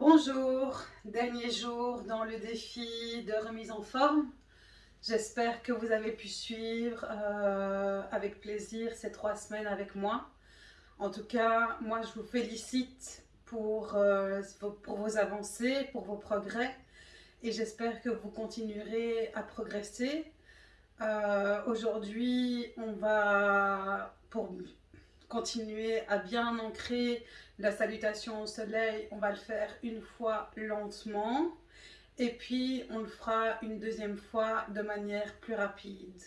Bonjour, dernier jour dans le défi de remise en forme. J'espère que vous avez pu suivre euh, avec plaisir ces trois semaines avec moi. En tout cas, moi je vous félicite pour, euh, vos avancées, pour vos progrès et j'espère que vous continuerez à progresser. Euh, aujourd'hui, on va, pour continuer à bien ancrer la salutation au soleil, on va le faire une fois lentement et puis on le fera une deuxième fois de manière plus rapide.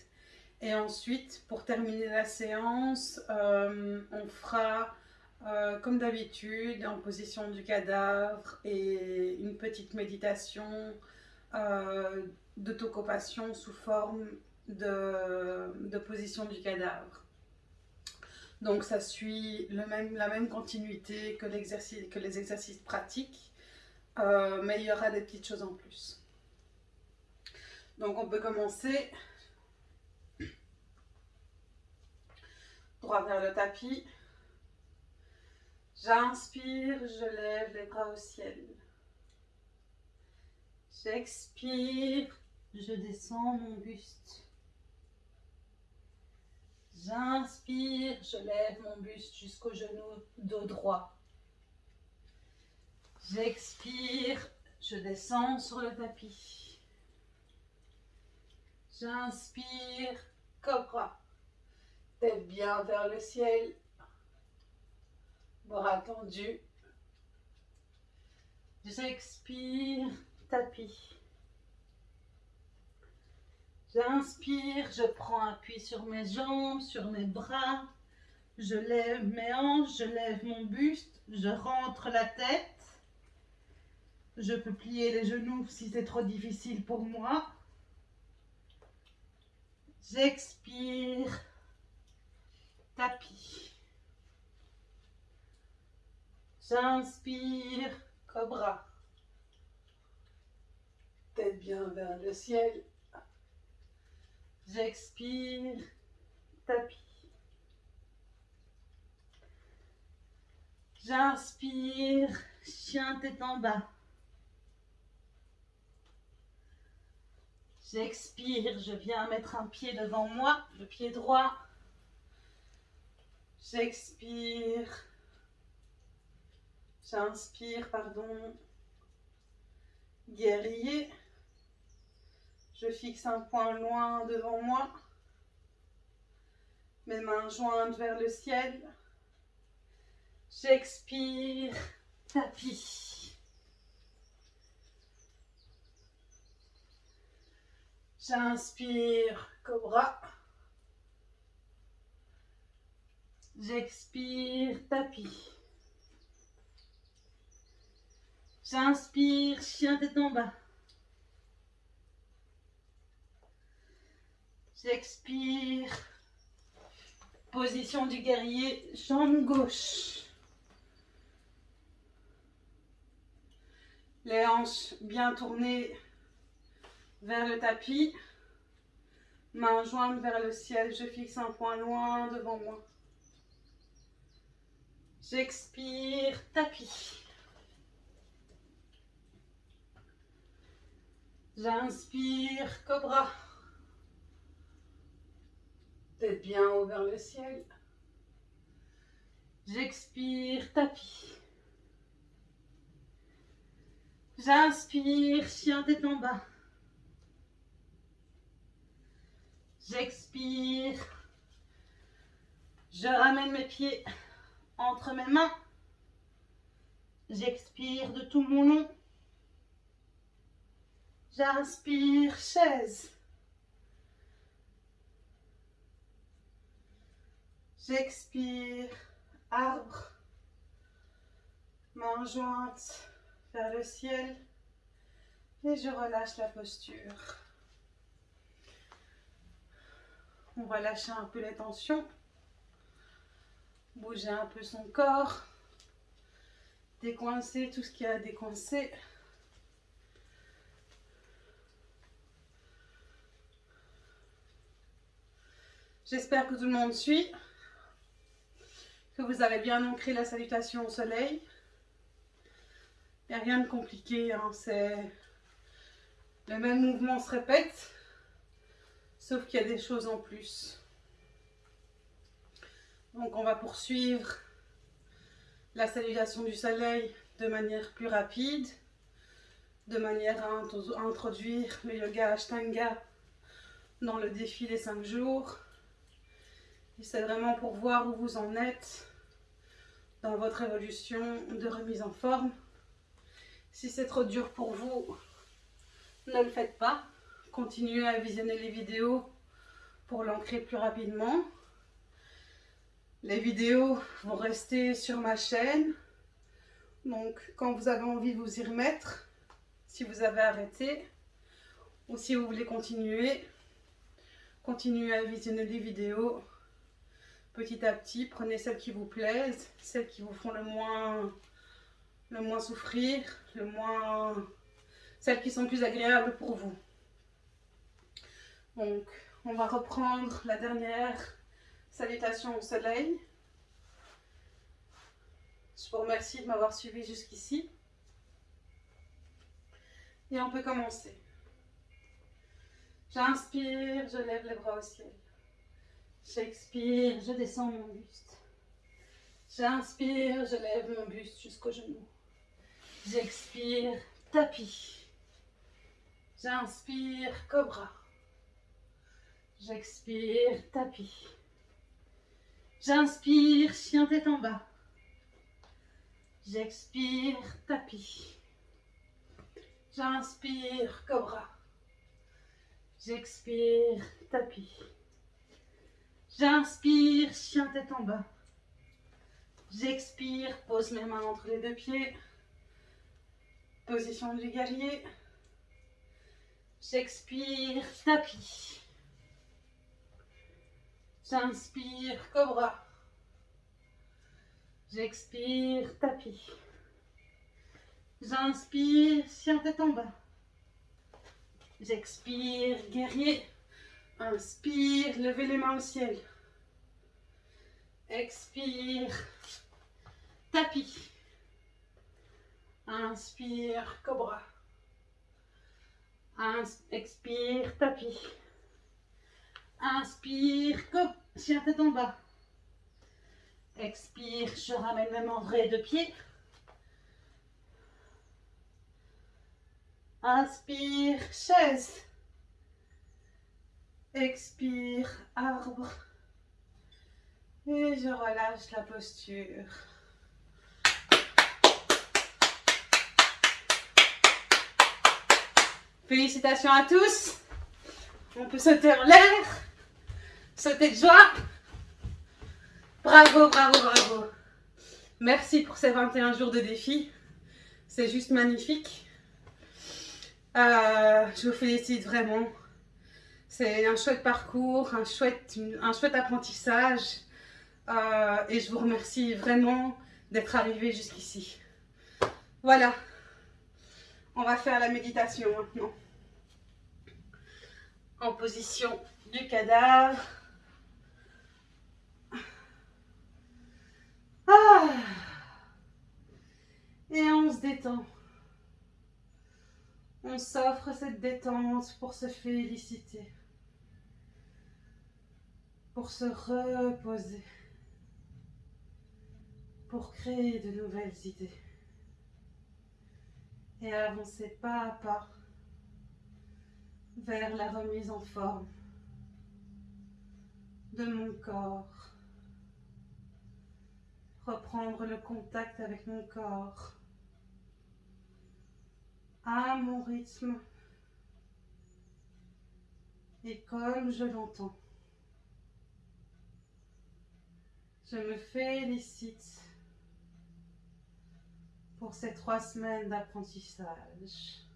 Et ensuite, pour terminer la séance, euh, on fera euh, comme d'habitude en position du cadavre et une petite méditation euh, sous forme de position du cadavre. Donc ça suit la même continuité que, que les exercices pratiques, euh, mais il y aura des petites choses en plus. Donc on peut commencer droit vers le tapis. J'inspire, je lève les bras au ciel. J'expire, je descends mon buste. J'inspire, je lève mon buste jusqu'au genou, dos droit. J'expire, je descends sur le tapis. J'inspire, cobra. Tête bien vers le ciel. Bras tendus. J'expire, tapis. J'inspire, je prends appui sur mes jambes, sur mes bras. Je lève mes hanches, je lève mon buste, je rentre la tête. Je peux plier les genoux si c'est trop difficile pour moi. J'expire, tapis. J'inspire, cobra. Tête bien vers le ciel. J'expire, tapis. J'inspire, chien tête en bas. J'expire, je viens mettre un pied devant moi, le pied droit. J'expire. J'inspire, pardon. Guerrier. Je fixe un point loin devant moi. Mes mains jointes vers le ciel. J'expire, tapis. J'inspire, cobra. J'expire, tapis. J'inspire, chien tête en bas. J'expire. Position du guerrier, jambe gauche. Les hanches bien tournées vers le tapis. Main jointes vers le ciel, je fixe un point loin devant moi. J'expire, tapis. J'inspire, cobra. Tête bien haut vers le ciel. J'expire, tapis. J'inspire, chien tête en bas. J'expire. Je ramène mes pieds entre mes mains. J'expire de tout mon long. J'inspire, chaise. J'expire, arbre, main jointe vers le ciel. Et je relâche la posture. On va lâcher un peu les tensions, bouger un peu son corps, décoincer tout ce qui a décoincé. J'espère que tout le monde suit que vous avez bien ancré la salutation au soleil. Il n'y a rien de compliqué, hein, c'est le même mouvement se répète, sauf qu'il y a des choses en plus. Donc on va poursuivre la salutation du soleil de manière plus rapide, de manière à introduire le yoga Ashtanga dans le défi des 5 jours. Et c'est vraiment pour voir où vous en êtes dans votre évolution de remise en forme. Si c'est trop dur pour vous, ne le faites pas. Continuez à visionner les vidéos pour l'ancrer plus rapidement. Les vidéos vont rester sur ma chaîne. Donc, quand vous avez envie de vous y remettre, si vous avez arrêté, ou si vous voulez continuer, continuez à visionner les vidéos petit à petit. Prenez celles qui vous plaisent, celles qui vous font le moins, souffrir, celles qui sont plus agréables pour vous. Donc, on va reprendre la dernière salutation au soleil. Je vous remercie de m'avoir suivi jusqu'ici. Et on peut commencer. J'inspire, je lève les bras au ciel. J'expire, je descends mon buste. J'inspire, je lève mon buste jusqu'au genou. J'expire, tapis. J'inspire, cobra. J'expire, tapis. J'inspire, chien tête en bas. J'expire, tapis. J'inspire, cobra. J'expire, tapis. J'inspire, chien tête en bas. J'expire, pose mes mains entre les deux pieds. Position du guerrier. J'expire, tapis. J'inspire, cobra. J'expire, tapis. J'inspire, chien tête en bas. J'expire, guerrier. Inspire, levez les mains au ciel. Expire, tapis. Inspire, cobra. expire, tapis. Inspire, chien tête en bas. Expire, je ramène mes mains de pied. Inspire, chaise. Expire, arbre. Et je relâche la posture. Félicitations à tous. On peut sauter en l'air, sauter de joie. Bravo, bravo, bravo. Merci pour ces 21 jours de défi. C'est juste magnifique. Euh, je vous félicite vraiment. C'est un chouette parcours, un chouette, un apprentissage. Euh, et je vous remercie vraiment d'être arrivé jusqu'ici. Voilà. On va faire la méditation maintenant. En position du cadavre. Ah. Et on se détend. On s'offre cette détente pour se féliciter pour se reposer, pour créer de nouvelles idées et avancer pas à pas vers la remise en forme de mon corps, reprendre le contact avec mon corps à mon rythme et comme je l'entends. Je me félicite pour ces trois semaines d'apprentissage.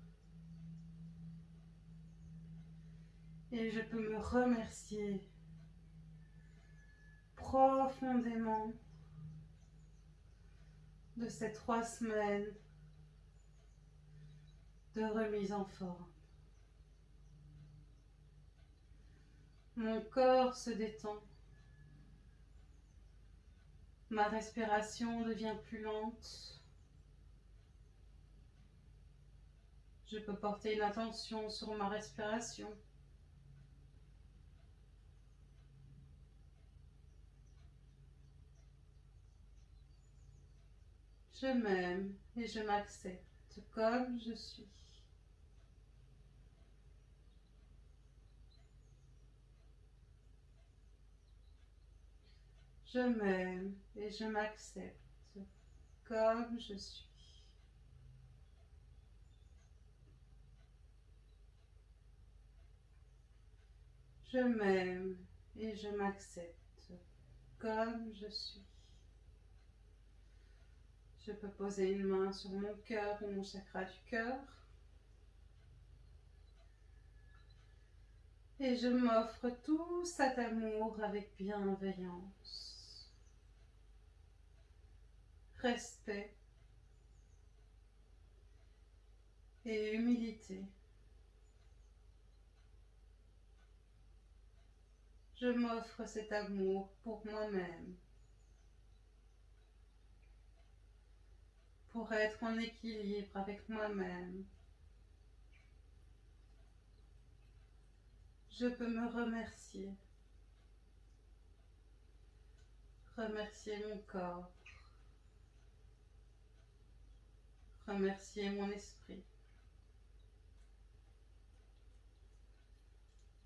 Et je peux me remercier profondément de ces trois semaines de remise en forme. Mon corps se détend. Ma respiration devient plus lente. Je peux porter une attention sur ma respiration. Je m'aime et je m'accepte comme je suis. Je m'aime et je m'accepte comme je suis. Je m'aime et je m'accepte comme je suis. Je peux poser une main sur mon cœur ou mon chakra du cœur. Et je m'offre tout cet amour avec bienveillance, respect et humilité. Je m'offre cet amour pour moi-même. pour être en équilibre avec moi-même. Je peux me remercier. Remercier mon corps. Remercier mon esprit.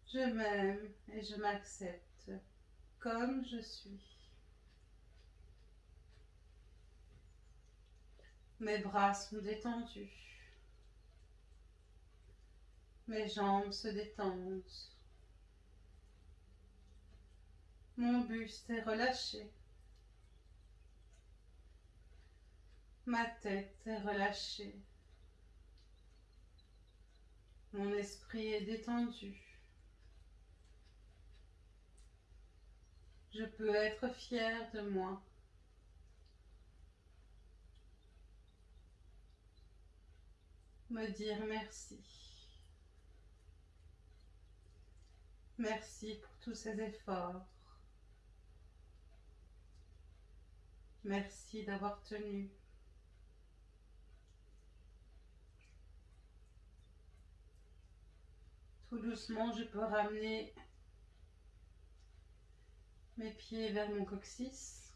Je m'aime et je m'accepte comme je suis. Mes bras sont détendus. Mes jambes se détendent. Mon buste est relâché. Ma tête est relâchée. Mon esprit est détendu. Je peux être fière de moi. me dire merci. Merci pour tous ces efforts. Merci d'avoir tenu. Tout doucement, je peux ramener mes pieds vers mon coccyx.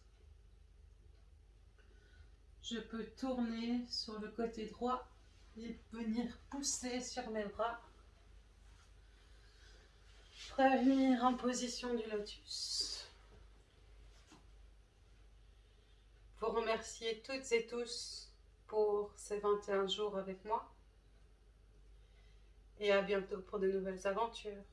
Je peux tourner sur le côté droit et venir pousser sur mes bras. Revenir en position du lotus. Vous remercier toutes et tous pour ces 21 jours avec moi. Et à bientôt pour de nouvelles aventures.